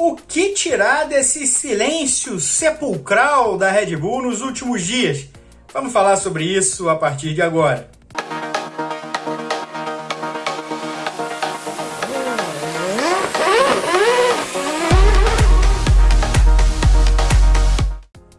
O que tirar desse silêncio sepulcral da Red Bull nos últimos dias? Vamos falar sobre isso a partir de agora.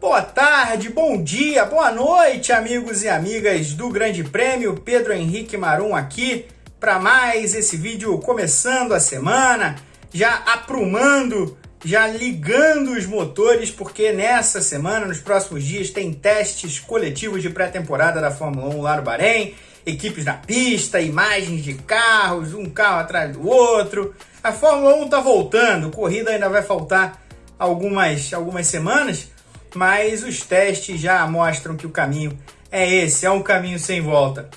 Boa tarde, bom dia, boa noite, amigos e amigas do Grande Prêmio. Pedro Henrique Marum aqui para mais esse vídeo começando a semana já aprumando, já ligando os motores, porque nessa semana, nos próximos dias, tem testes coletivos de pré-temporada da Fórmula 1 lá no Bahrein, equipes na pista, imagens de carros, um carro atrás do outro. A Fórmula 1 está voltando, corrida ainda vai faltar algumas, algumas semanas, mas os testes já mostram que o caminho é esse, é um caminho sem volta.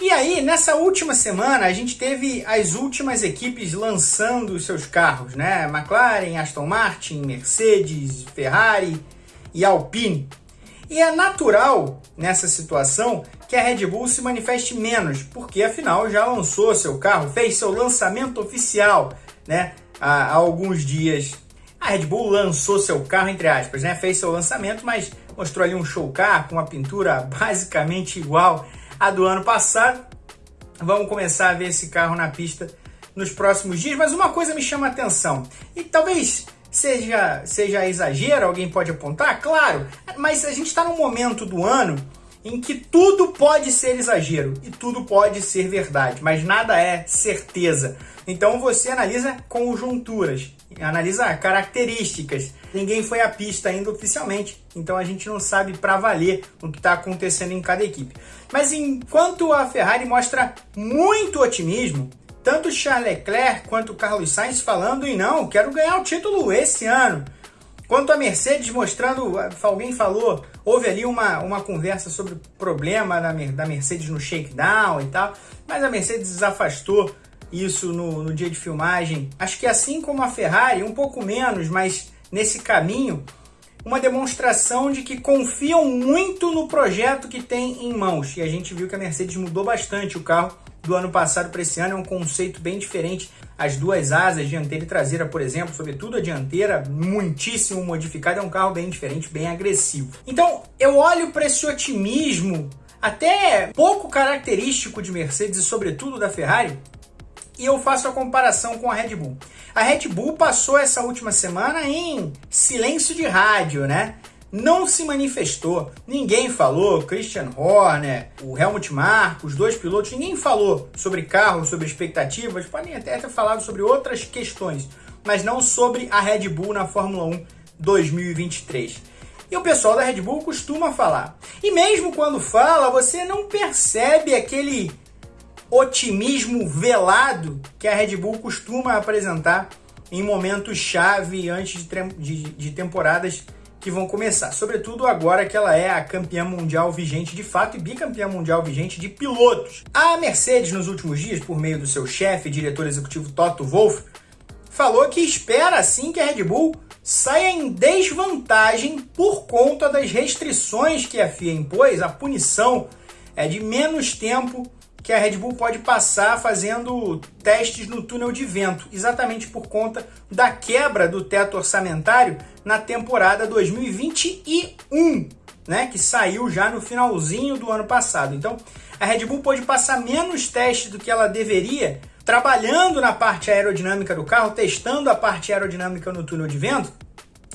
E aí, nessa última semana, a gente teve as últimas equipes lançando seus carros, né? McLaren, Aston Martin, Mercedes, Ferrari e Alpine. E é natural, nessa situação, que a Red Bull se manifeste menos, porque afinal já lançou seu carro, fez seu lançamento oficial, né? Há, há alguns dias. A Red Bull lançou seu carro, entre aspas, né? Fez seu lançamento, mas mostrou ali um show car com uma pintura basicamente igual a do ano passado. Vamos começar a ver esse carro na pista nos próximos dias, mas uma coisa me chama a atenção, e talvez seja, seja exagero, alguém pode apontar, claro, mas a gente está num momento do ano em que tudo pode ser exagero e tudo pode ser verdade, mas nada é certeza. Então você analisa conjunturas, analisa características. Ninguém foi à pista ainda oficialmente, então a gente não sabe para valer o que está acontecendo em cada equipe. Mas enquanto a Ferrari mostra muito otimismo, tanto Charles Leclerc quanto Carlos Sainz falando em não, quero ganhar o título esse ano. Quanto a Mercedes mostrando, alguém falou, houve ali uma, uma conversa sobre o problema da, da Mercedes no shakedown e tal, mas a Mercedes desafastou isso no, no dia de filmagem. Acho que assim como a Ferrari, um pouco menos, mas nesse caminho, uma demonstração de que confiam muito no projeto que tem em mãos. E a gente viu que a Mercedes mudou bastante o carro do ano passado para esse ano, é um conceito bem diferente. As duas asas, dianteira e traseira, por exemplo, sobretudo a dianteira, muitíssimo modificada, é um carro bem diferente, bem agressivo. Então, eu olho para esse otimismo até pouco característico de Mercedes e sobretudo da Ferrari, e eu faço a comparação com a Red Bull. A Red Bull passou essa última semana em silêncio de rádio, né? Não se manifestou, ninguém falou, Christian Horner, o Helmut Marko, os dois pilotos, ninguém falou sobre carro, sobre expectativas, podem até ter falado sobre outras questões, mas não sobre a Red Bull na Fórmula 1 2023. E o pessoal da Red Bull costuma falar. E mesmo quando fala, você não percebe aquele otimismo velado que a Red Bull costuma apresentar em momentos chave antes de, de, de, temporadas que vão começar. Sobretudo agora que ela é a campeã mundial vigente de fato e bicampeã mundial vigente de pilotos. A Mercedes, nos últimos dias, por meio do seu chefe, diretor executivo Toto Wolff, falou que espera assim que a Red Bull saia em desvantagem por conta das restrições que a FIA impôs, a punição é de menos tempo que a Red Bull pode passar fazendo testes no túnel de vento, exatamente por conta da quebra do teto orçamentário na temporada 2021, né, que saiu já no finalzinho do ano passado. Então, a Red Bull pode passar menos testes do que ela deveria, trabalhando na parte aerodinâmica do carro, testando a parte aerodinâmica no túnel de vento,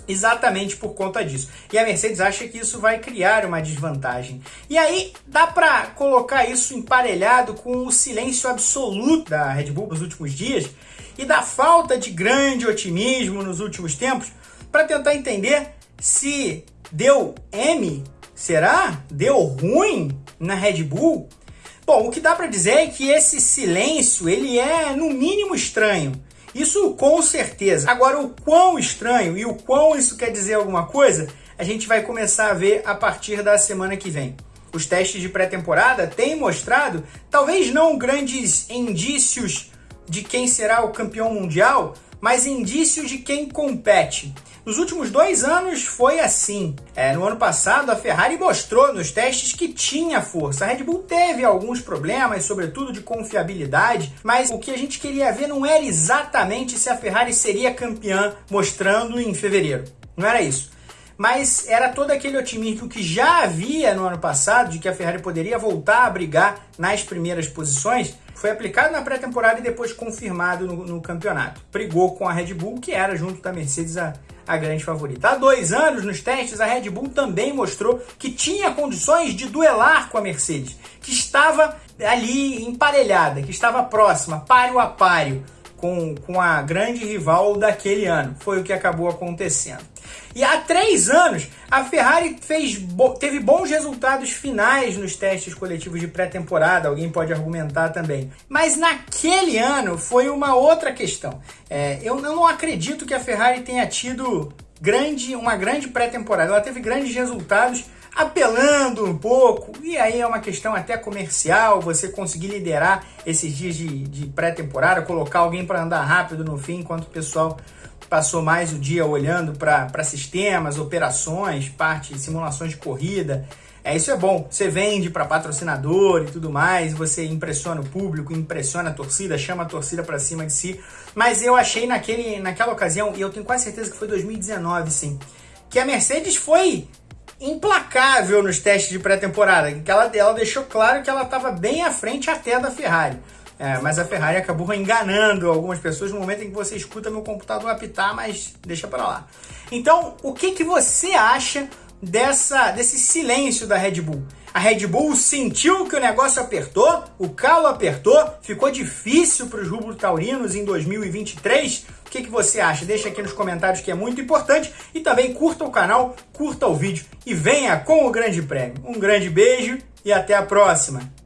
exatamente por conta disso. E a Mercedes acha que isso vai criar uma desvantagem. E aí dá para colocar isso emparelhado com o silêncio absoluto da Red Bull nos últimos dias e da falta de grande otimismo nos últimos tempos para tentar entender se deu M, será? Deu ruim na Red Bull? Bom, o que dá para dizer é que esse silêncio ele é no mínimo estranho. Isso com certeza. Agora, o quão estranho e o quão isso quer dizer alguma coisa, a gente vai começar a ver a partir da semana que vem. Os testes de pré-temporada têm mostrado, talvez não grandes indícios de quem será o campeão mundial, mas indícios de quem compete. Nos últimos dois anos foi assim. É, no ano passado, a Ferrari mostrou nos testes que tinha força. A Red Bull teve alguns problemas, sobretudo de confiabilidade, mas o que a gente queria ver não era exatamente se a Ferrari seria campeã, mostrando em fevereiro. Não era isso mas era todo aquele otimismo que já havia no ano passado de que a Ferrari poderia voltar a brigar nas primeiras posições, foi aplicado na pré-temporada e depois confirmado no, no, campeonato. Brigou com a Red Bull, que era junto da Mercedes a, a grande favorita. Há dois anos, nos testes, a Red Bull também mostrou que tinha condições de duelar com a Mercedes, que estava ali emparelhada, que estava próxima, páreo a páreo com, com a grande rival daquele ano. Foi o que acabou acontecendo. E há três anos, a Ferrari fez, teve bons resultados finais nos testes coletivos de pré-temporada, alguém pode argumentar também. Mas naquele ano foi uma outra questão. É, eu, não acredito que a Ferrari tenha tido grande, uma grande pré-temporada. Ela teve grandes resultados apelando um pouco, e aí é uma questão até comercial, você conseguir liderar esses dias de, de pré-temporada, colocar alguém para andar rápido no fim, enquanto o pessoal passou mais o dia olhando para sistemas, operações, parte simulações de corrida. É, isso é bom. Você vende para patrocinador e tudo mais, você impressiona o público, impressiona a torcida, chama a torcida para cima de si. Mas eu achei naquele, naquela ocasião, e eu tenho quase certeza que foi 2019, sim, que a Mercedes foi implacável nos testes de pré-temporada, ela, ela deixou claro que ela estava bem à frente até da Ferrari. É, mas a Ferrari acabou enganando algumas pessoas no momento em que você escuta meu computador apitar, mas deixa para lá. Então, o que, que você acha dessa, desse silêncio da Red Bull? A Red Bull sentiu que o negócio apertou, o calo apertou, ficou difícil para os rubro taurinos em 2023. O que, que você acha? Deixa aqui nos comentários que é muito importante e também curta o canal, curta o vídeo e venha com o Grande Prêmio. Um grande beijo e até a próxima!